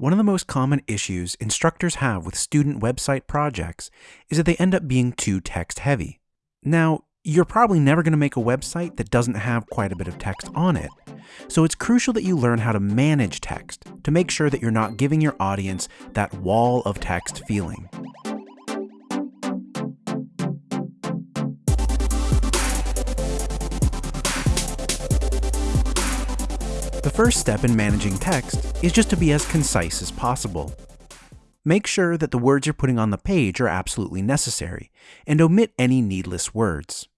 One of the most common issues instructors have with student website projects is that they end up being too text heavy. Now, you're probably never going to make a website that doesn't have quite a bit of text on it, so it's crucial that you learn how to manage text to make sure that you're not giving your audience that wall of text feeling. The first step in managing text is just to be as concise as possible. Make sure that the words you're putting on the page are absolutely necessary, and omit any needless words.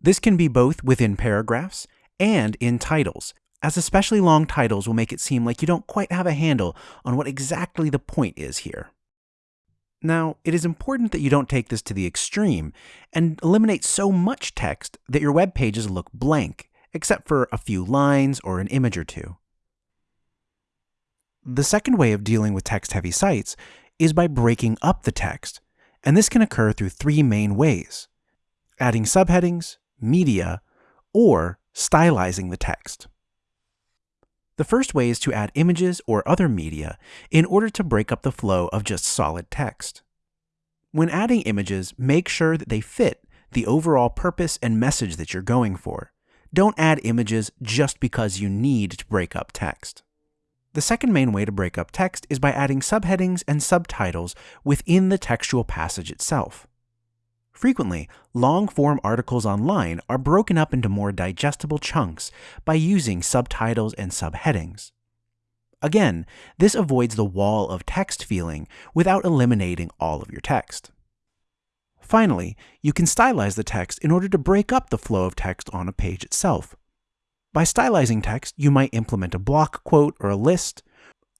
This can be both within paragraphs and in titles, as especially long titles will make it seem like you don't quite have a handle on what exactly the point is here. Now, it is important that you don't take this to the extreme and eliminate so much text that your web pages look blank except for a few lines or an image or two. The second way of dealing with text-heavy sites is by breaking up the text, and this can occur through three main ways, adding subheadings, media, or stylizing the text. The first way is to add images or other media in order to break up the flow of just solid text. When adding images, make sure that they fit the overall purpose and message that you're going for. Don't add images just because you need to break up text. The second main way to break up text is by adding subheadings and subtitles within the textual passage itself. Frequently, long-form articles online are broken up into more digestible chunks by using subtitles and subheadings. Again, this avoids the wall of text feeling without eliminating all of your text. Finally, you can stylize the text in order to break up the flow of text on a page itself. By stylizing text, you might implement a block quote or a list,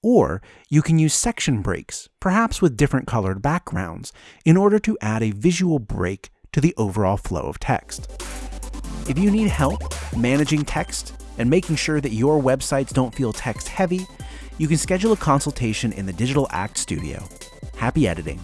or you can use section breaks, perhaps with different colored backgrounds, in order to add a visual break to the overall flow of text. If you need help managing text and making sure that your websites don't feel text heavy, you can schedule a consultation in the Digital Act Studio. Happy editing!